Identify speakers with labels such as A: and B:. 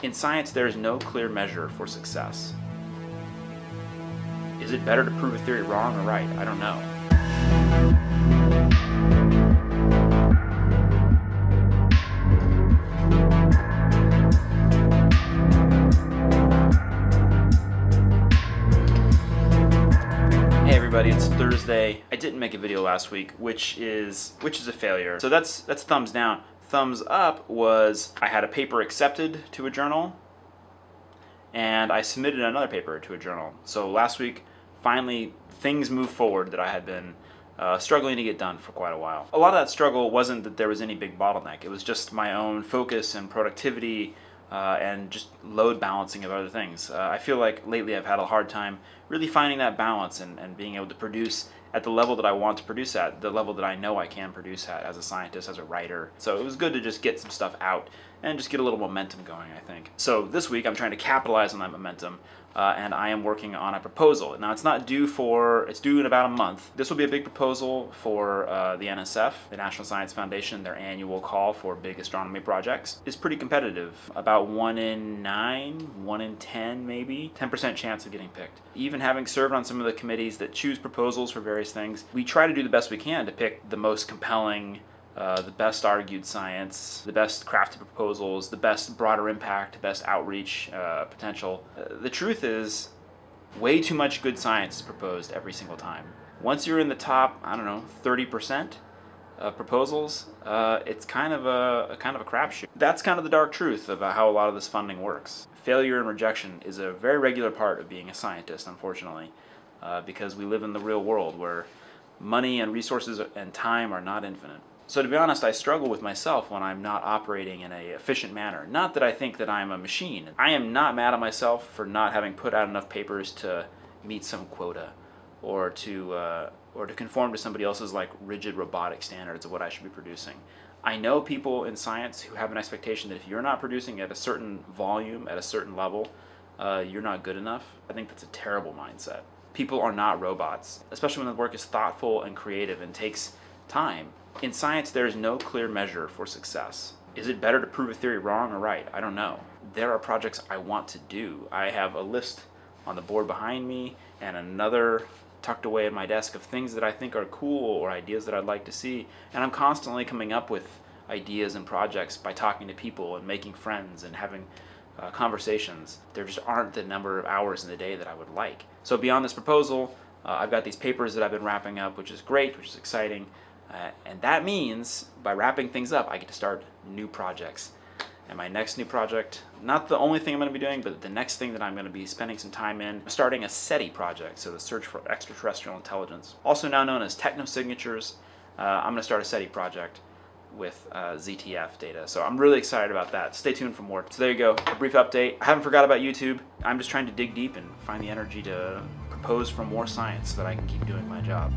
A: In science, there is no clear measure for success. Is it better to prove a theory wrong or right? I don't know. Hey everybody, it's Thursday. I didn't make a video last week, which is which is a failure. So that's that's thumbs down. Thumbs up was I had a paper accepted to a journal and I submitted another paper to a journal. So last week, finally, things moved forward that I had been uh, struggling to get done for quite a while. A lot of that struggle wasn't that there was any big bottleneck. It was just my own focus and productivity uh, and just load balancing of other things. Uh, I feel like lately I've had a hard time really finding that balance and, and being able to produce at the level that I want to produce at, the level that I know I can produce at as a scientist, as a writer. So it was good to just get some stuff out and just get a little momentum going, I think. So this week I'm trying to capitalize on that momentum uh, and I am working on a proposal. Now it's not due for, it's due in about a month. This will be a big proposal for uh, the NSF, the National Science Foundation, their annual call for big astronomy projects. It's pretty competitive, about one in nine, one in 10 maybe, 10% chance of getting picked. Even having served on some of the committees that choose proposals for various things, we try to do the best we can to pick the most compelling uh, the best argued science, the best crafted proposals, the best broader impact, best outreach uh, potential. Uh, the truth is, way too much good science is proposed every single time. Once you're in the top, I don't know, 30% of proposals, uh, it's kind of a, a kind of a crapshoot. That's kind of the dark truth about how a lot of this funding works. Failure and rejection is a very regular part of being a scientist, unfortunately, uh, because we live in the real world where money and resources and time are not infinite. So to be honest, I struggle with myself when I'm not operating in a efficient manner. Not that I think that I'm a machine. I am not mad at myself for not having put out enough papers to meet some quota or to uh, or to conform to somebody else's like rigid robotic standards of what I should be producing. I know people in science who have an expectation that if you're not producing at a certain volume, at a certain level, uh, you're not good enough. I think that's a terrible mindset. People are not robots, especially when the work is thoughtful and creative and takes time. In science, there is no clear measure for success. Is it better to prove a theory wrong or right? I don't know. There are projects I want to do. I have a list on the board behind me and another tucked away in my desk of things that I think are cool or ideas that I'd like to see. And I'm constantly coming up with ideas and projects by talking to people and making friends and having uh, conversations. There just aren't the number of hours in the day that I would like. So beyond this proposal, uh, I've got these papers that I've been wrapping up, which is great, which is exciting. Uh, and that means by wrapping things up, I get to start new projects. And my next new project, not the only thing I'm going to be doing, but the next thing that I'm going to be spending some time in, starting a SETI project, so the Search for Extraterrestrial Intelligence. Also now known as Technosignatures, uh, I'm going to start a SETI project with uh, ZTF data. So I'm really excited about that. Stay tuned for more. So there you go, a brief update. I haven't forgot about YouTube. I'm just trying to dig deep and find the energy to propose for more science so that I can keep doing my job.